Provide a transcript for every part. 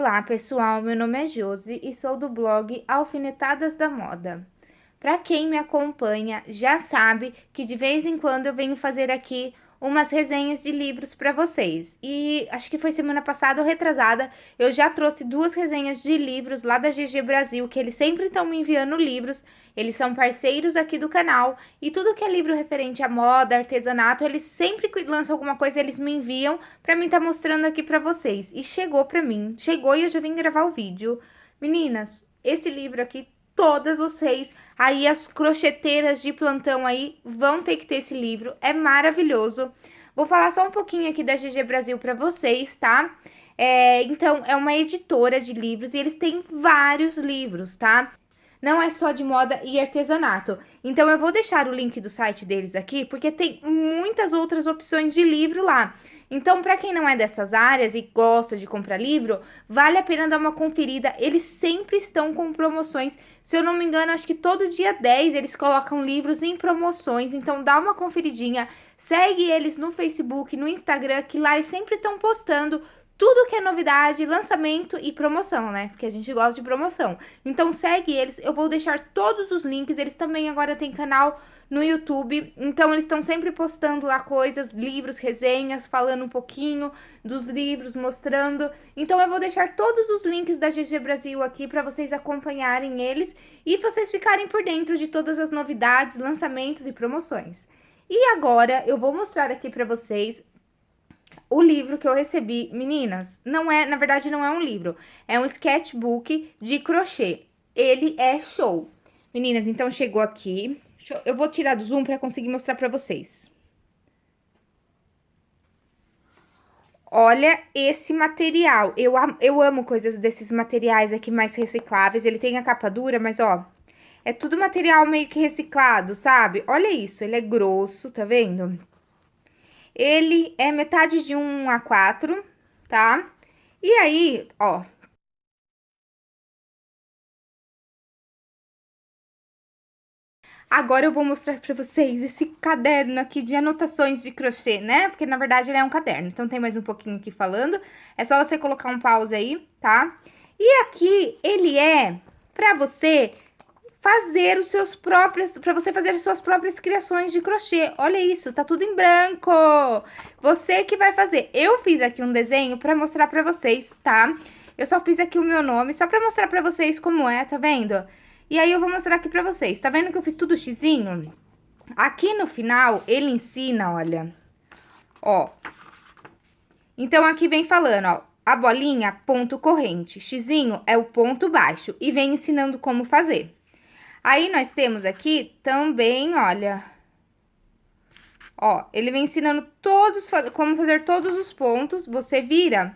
Olá pessoal, meu nome é Josi e sou do blog Alfinetadas da Moda. Para quem me acompanha já sabe que de vez em quando eu venho fazer aqui umas resenhas de livros para vocês. E acho que foi semana passada ou retrasada, eu já trouxe duas resenhas de livros lá da GG Brasil, que eles sempre estão me enviando livros. Eles são parceiros aqui do canal e tudo que é livro referente à moda, artesanato, eles sempre lançam alguma coisa, eles me enviam para mim estar tá mostrando aqui para vocês. E chegou para mim, chegou e eu já vim gravar o vídeo. Meninas, esse livro aqui todas vocês, aí as crocheteiras de plantão aí, vão ter que ter esse livro, é maravilhoso. Vou falar só um pouquinho aqui da GG Brasil para vocês, tá? É, então, é uma editora de livros e eles têm vários livros, tá? Não é só de moda e artesanato. Então, eu vou deixar o link do site deles aqui, porque tem muitas outras opções de livro lá. Então, para quem não é dessas áreas e gosta de comprar livro, vale a pena dar uma conferida. Eles sempre estão com promoções. Se eu não me engano, acho que todo dia 10 eles colocam livros em promoções. Então, dá uma conferidinha. Segue eles no Facebook, no Instagram, que lá eles sempre estão postando tudo que é novidade, lançamento e promoção, né? Porque a gente gosta de promoção. Então segue eles, eu vou deixar todos os links. Eles também agora têm canal no YouTube, então eles estão sempre postando lá coisas, livros, resenhas, falando um pouquinho dos livros, mostrando. Então eu vou deixar todos os links da GG Brasil aqui para vocês acompanharem eles e vocês ficarem por dentro de todas as novidades, lançamentos e promoções. E agora eu vou mostrar aqui para vocês o livro que eu recebi, meninas, não é, na verdade não é um livro, é um sketchbook de crochê. Ele é show. Meninas, então chegou aqui. Eu vou tirar do zoom para conseguir mostrar para vocês. Olha esse material. Eu, eu amo coisas desses materiais aqui mais recicláveis. Ele tem a capa dura, mas ó, é tudo material meio que reciclado, sabe? Olha isso, ele é grosso, tá vendo? Ele é metade de um A4, tá? E aí, ó, Agora eu vou mostrar pra vocês esse caderno aqui de anotações de crochê, né? Porque, na verdade, ele é um caderno. Então, tem mais um pouquinho aqui falando. É só você colocar um pause aí, tá? E aqui, ele é pra você fazer os seus próprios, para você fazer as suas próprias criações de crochê. Olha isso, tá tudo em branco. Você que vai fazer. Eu fiz aqui um desenho para mostrar para vocês, tá? Eu só fiz aqui o meu nome, só para mostrar para vocês como é, tá vendo? E aí eu vou mostrar aqui para vocês. Tá vendo que eu fiz tudo xizinho? Aqui no final, ele ensina, olha, ó. Então, aqui vem falando, ó, a bolinha, ponto corrente, xizinho é o ponto baixo, e vem ensinando como fazer. Aí, nós temos aqui também, olha... Ó, ele vem ensinando todos, como fazer todos os pontos, você vira.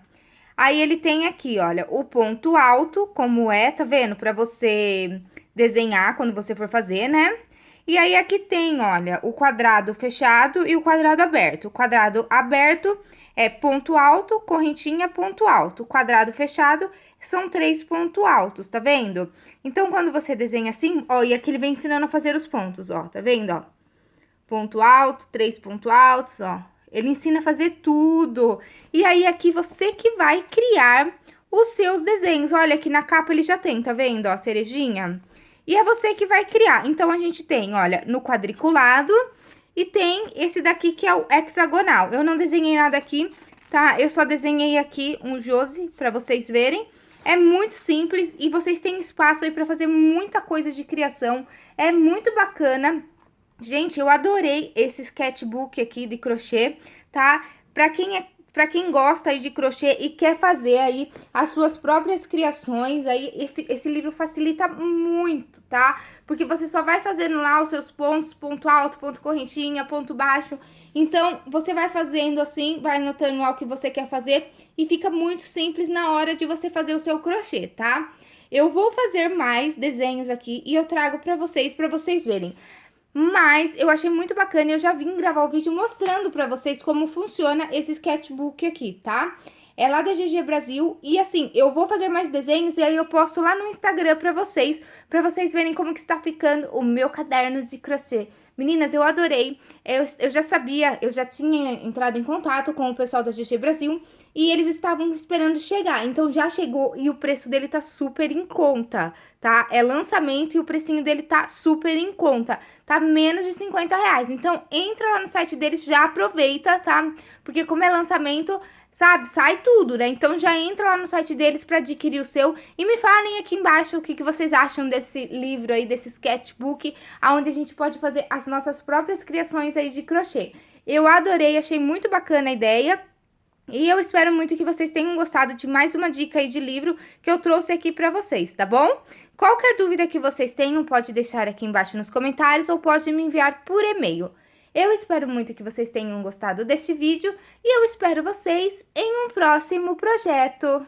Aí, ele tem aqui, olha, o ponto alto, como é, tá vendo? Pra você desenhar quando você for fazer, né? E aí, aqui tem, olha, o quadrado fechado e o quadrado aberto. O quadrado aberto é ponto alto, correntinha, ponto alto. Quadrado fechado são três pontos altos, tá vendo? Então, quando você desenha assim, ó, e aqui ele vem ensinando a fazer os pontos, ó, tá vendo, ó? Ponto alto, três pontos altos, ó. Ele ensina a fazer tudo. E aí, aqui você que vai criar os seus desenhos. Olha, aqui na capa ele já tem, tá vendo, ó, cerejinha? E é você que vai criar. Então, a gente tem, olha, no quadriculado e tem esse daqui que é o hexagonal. Eu não desenhei nada aqui, tá? Eu só desenhei aqui um Josi para vocês verem. É muito simples e vocês têm espaço aí para fazer muita coisa de criação. É muito bacana. Gente, eu adorei esse sketchbook aqui de crochê, tá? Para quem é para quem gosta aí de crochê e quer fazer aí as suas próprias criações, aí esse, esse livro facilita muito, tá? Porque você só vai fazendo lá os seus pontos, ponto alto, ponto correntinha, ponto baixo. Então, você vai fazendo assim, vai anotando lá o que você quer fazer e fica muito simples na hora de você fazer o seu crochê, tá? Eu vou fazer mais desenhos aqui e eu trago pra vocês, pra vocês verem. Mas eu achei muito bacana e eu já vim gravar o vídeo mostrando pra vocês como funciona esse sketchbook aqui, tá? É lá da GG Brasil e assim, eu vou fazer mais desenhos e aí eu posto lá no Instagram pra vocês, pra vocês verem como que está ficando o meu caderno de crochê. Meninas, eu adorei, eu, eu já sabia, eu já tinha entrado em contato com o pessoal da GG Brasil e eles estavam esperando chegar. Então já chegou e o preço dele tá super em conta, tá? É lançamento e o precinho dele tá super em conta. Tá menos de 50 reais. Então entra lá no site deles, já aproveita, tá? Porque como é lançamento, sabe? Sai tudo, né? Então já entra lá no site deles para adquirir o seu e me falem aqui embaixo o que, que vocês acham desse livro aí, desse sketchbook, aonde a gente pode fazer as nossas próprias criações aí de crochê. Eu adorei, achei muito bacana a ideia. E eu espero muito que vocês tenham gostado de mais uma dica aí de livro que eu trouxe aqui para vocês, tá bom? Qualquer dúvida que vocês tenham, pode deixar aqui embaixo nos comentários ou pode me enviar por e-mail. Eu espero muito que vocês tenham gostado deste vídeo e eu espero vocês em um próximo projeto.